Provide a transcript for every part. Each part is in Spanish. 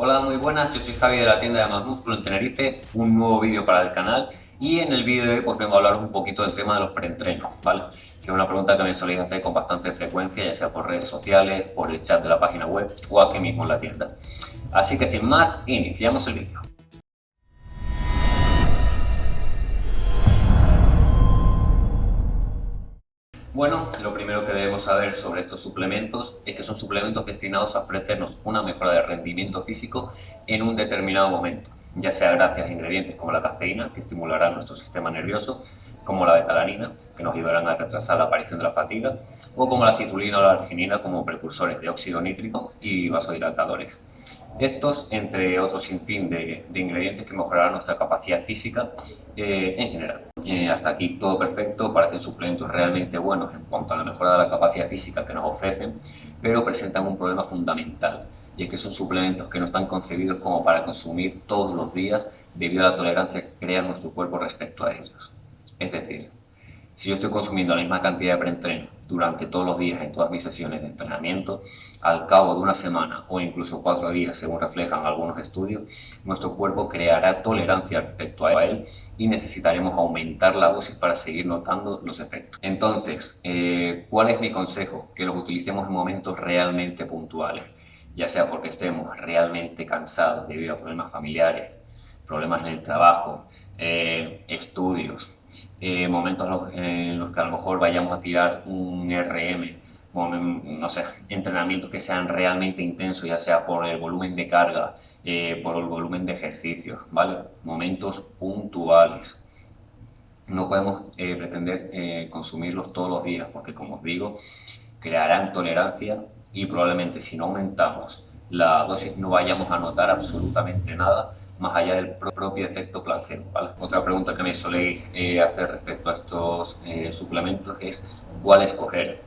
Hola, muy buenas, yo soy Javi de la tienda de Más Músculo en Tenerife, un nuevo vídeo para el canal y en el vídeo de hoy pues vengo a hablar un poquito del tema de los preentrenos, ¿vale? Que es una pregunta que me soléis hacer con bastante frecuencia, ya sea por redes sociales, por el chat de la página web o aquí mismo en la tienda. Así que sin más, iniciamos el vídeo. Bueno, lo primero que debemos saber sobre estos suplementos es que son suplementos destinados a ofrecernos una mejora de rendimiento físico en un determinado momento, ya sea gracias a ingredientes como la cafeína, que estimulará nuestro sistema nervioso, como la betalanina, que nos ayudarán a retrasar la aparición de la fatiga, o como la citulina o la arginina como precursores de óxido nítrico y vasodilatadores. Estos, entre otros sinfín de, de ingredientes que mejorarán nuestra capacidad física eh, en general. Eh, hasta aquí todo perfecto, parecen suplementos realmente buenos en cuanto a la mejora de la capacidad física que nos ofrecen, pero presentan un problema fundamental, y es que son suplementos que no están concebidos como para consumir todos los días debido a la tolerancia que crea nuestro cuerpo respecto a ellos. Es decir, si yo estoy consumiendo la misma cantidad de preentreno durante todos los días en todas mis sesiones de entrenamiento, al cabo de una semana o incluso cuatro días, según reflejan algunos estudios, nuestro cuerpo creará tolerancia respecto a él y necesitaremos aumentar la dosis para seguir notando los efectos. Entonces, eh, ¿cuál es mi consejo? Que los utilicemos en momentos realmente puntuales, ya sea porque estemos realmente cansados debido a problemas familiares, problemas en el trabajo, eh, estudios, eh, momentos en los que a lo mejor vayamos a tirar un RM, no sé, entrenamientos que sean realmente intensos, ya sea por el volumen de carga, eh, por el volumen de ejercicios, ¿vale? Momentos puntuales. No podemos eh, pretender consumirlos todos los días, porque como os digo, crearán tolerancia y probablemente si no aumentamos la dosis no vayamos a notar absolutamente nada más allá del propio efecto placebo. Otra pregunta que me soléis eh, hacer respecto a estos eh, suplementos es ¿cuál escoger?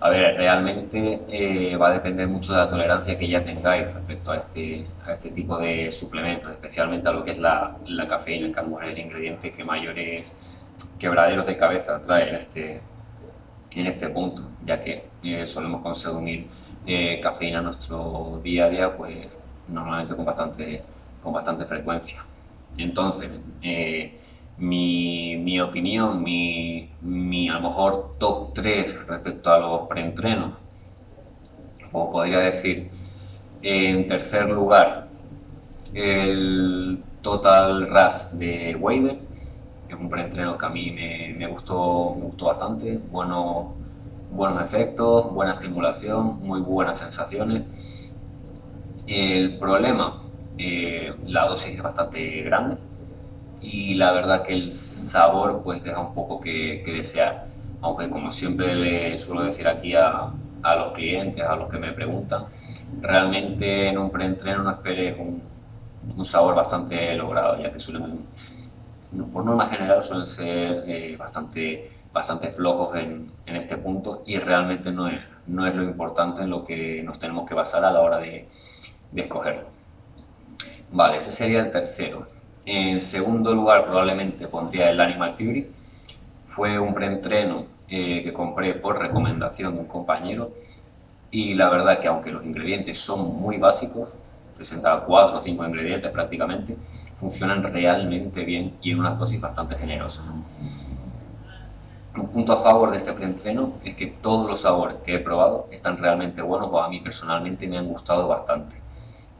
A ver, realmente eh, va a depender mucho de la tolerancia que ya tengáis respecto a este, a este tipo de suplementos, especialmente a lo que es la, la cafeína, que a el ingrediente que mayores quebraderos de cabeza trae en este, en este punto, ya que solemos consumir cafeína en nuestro día a día, pues normalmente con bastante con bastante frecuencia. Entonces, eh, mi, mi, opinión, mi, mi, a lo mejor top 3 respecto a los preentrenos, o podría decir, en tercer lugar, el Total Rush de Wader, es un preentreno que a mí me, me, gustó, me gustó bastante, bueno, buenos efectos, buena estimulación, muy buenas sensaciones. El problema eh, la dosis es bastante grande y la verdad que el sabor pues deja un poco que, desear. Aunque como siempre le suelo decir aquí a, a, los clientes, a los que me preguntan, realmente en un preentreno no esperes un, un sabor bastante logrado, ya que suelen, por norma general suelen ser eh, bastante, bastante flojos en, en, este punto y realmente no es, no es lo importante en lo que nos tenemos que basar a la hora de, de escogerlo. Vale, ese sería el tercero. En segundo lugar probablemente pondría el Animal Fury. Fue un preentreno eh, que compré por recomendación de un compañero y la verdad que aunque los ingredientes son muy básicos, presenta cuatro o cinco ingredientes prácticamente, funcionan realmente bien y en unas dosis bastante generosas. Un punto a favor de este preentreno es que todos los sabores que he probado están realmente buenos o a mí personalmente me han gustado bastante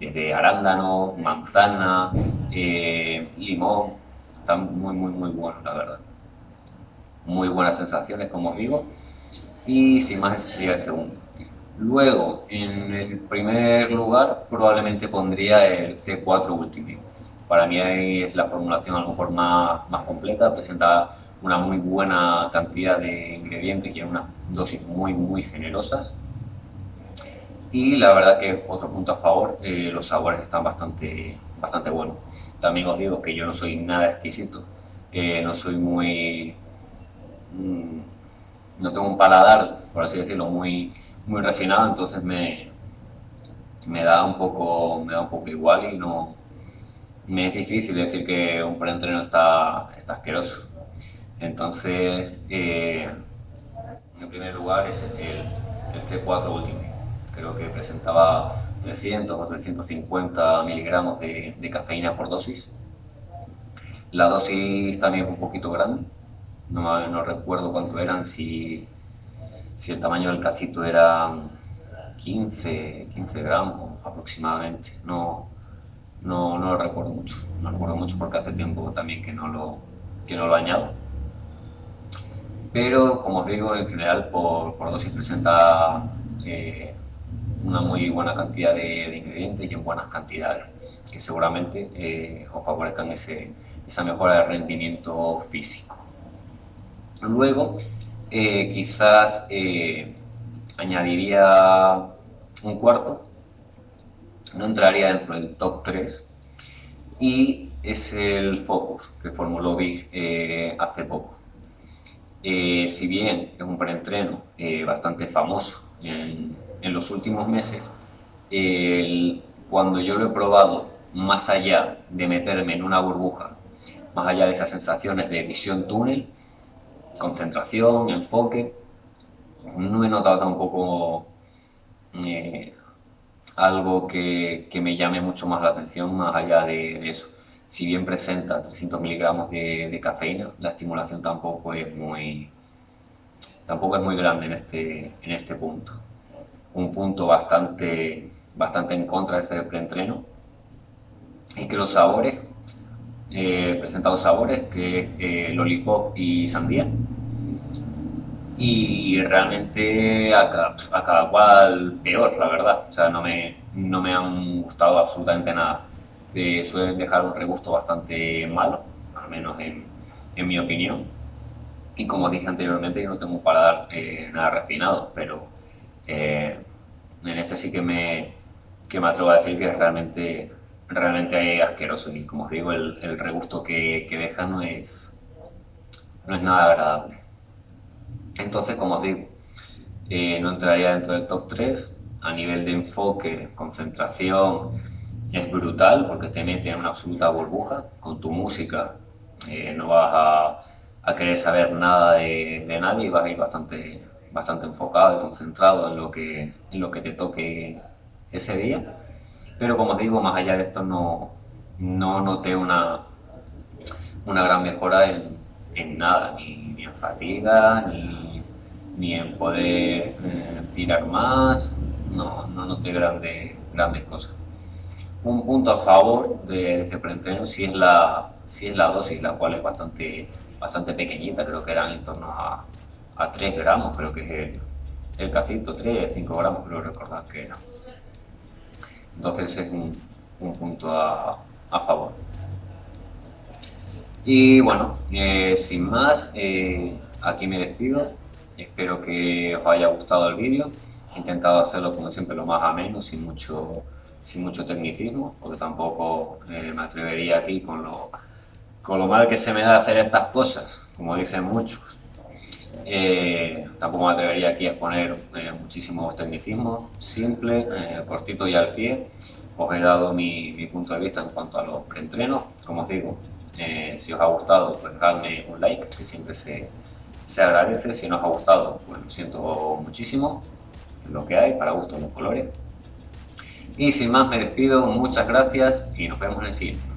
desde arándano, manzana, eh, limón, están muy, muy, muy buenos, la verdad. Muy buenas sensaciones, como os digo, y sin más ese sería el segundo. Luego, en el primer lugar, probablemente pondría el C4 Ultimate. Para mí es la formulación a lo mejor más, más completa, presenta una muy buena cantidad de ingredientes y en unas dosis muy, muy generosas y la verdad que otro punto a favor, eh, los sabores están bastante, bastante buenos. También os digo que yo no soy nada exquisito, eh, no soy muy... Mm, no tengo un paladar, por así decirlo, muy, muy refinado, entonces me, me, da un poco, me da un poco igual y no... Me es difícil decir que un preentreno está, está asqueroso. Entonces, eh, en primer lugar es el, el C4 Ultimate creo que presentaba 300 o 350 miligramos de, cafeína por dosis. La dosis también es un poquito grande, no, no recuerdo cuánto eran, si, si el tamaño del casito era 15, 15 gramos aproximadamente, no, no, no, lo recuerdo mucho, no recuerdo mucho porque hace tiempo también que no lo, que no lo añado. Pero como os digo, en general por, por dosis presenta eh, una muy buena cantidad de, ingredientes y en buenas cantidades, que seguramente eh, os favorezcan ese, esa mejora de rendimiento físico. Luego, eh, quizás añadiría un cuarto, no entraría dentro del top 3, y es el Focus que formuló Big hace poco. si bien es un preentreno bastante famoso en, los últimos meses, cuando yo lo he probado más allá de meterme en una burbuja, más allá de esas sensaciones de visión túnel, concentración, enfoque, no he notado tampoco eh, algo que, me llame mucho más la atención más allá de, eso. Si bien presenta 300 miligramos de, de, cafeína, la estimulación tampoco es muy, tampoco es muy grande en este, en este punto. Un punto bastante, bastante en contra de este preentreno es que los sabores, eh, presentado sabores que es eh, lollipop y sandía, y realmente a cada, cual peor, la verdad. O sea, no me, no me han gustado absolutamente nada. suelen dejar un regusto bastante malo, al menos en, en mi opinión y como dije anteriormente, yo no tengo para dar eh, nada refinado, pero eh, en este sí que me, que me atrevo a decir que es realmente, realmente asqueroso. Y como os digo, el, regusto que, deja no es, no es nada agradable. Entonces, como os digo, eh, no entraría dentro del top 3. A nivel de enfoque, concentración, es brutal porque te mete en una absoluta burbuja. Con tu música no vas a a querer saber nada de, de, nadie y vas a ir bastante, bastante enfocado y concentrado en lo, que, en lo que te toque ese día. Pero como os digo, más allá de esto no, no noté una, una gran mejora en, en nada, ni, ni, en fatiga, ni, ni en poder eh, tirar más, no, no noté grande, grandes cosas. Un punto a favor de, ese preentreno sí es la, sí es la dosis, la cual es bastante bastante pequeñita, creo que eran en torno a, a 3 gramos, creo que es el, el casito, 3, 5 gramos, creo recordar que era. Entonces es un, un punto a, a, favor. Y bueno, eh, sin más, eh, aquí me despido. Espero que os haya gustado el vídeo. He intentado hacerlo como siempre lo más ameno, sin mucho, sin mucho tecnicismo, porque tampoco eh, me atrevería aquí con lo con lo mal que se me da hacer estas cosas, como dicen muchos. Eh, tampoco me atrevería aquí a exponer eh, muchísimos tecnicismos, simple, eh, cortito y al pie. Os he dado mi, mi, punto de vista en cuanto a los preentrenos. Como os digo, si os ha gustado, pues dejadme un like, que siempre se, se agradece. Si no os ha gustado, pues lo siento muchísimo. Lo que hay, para gusto los colores. Y sin más me despido, muchas gracias y nos vemos en el siguiente.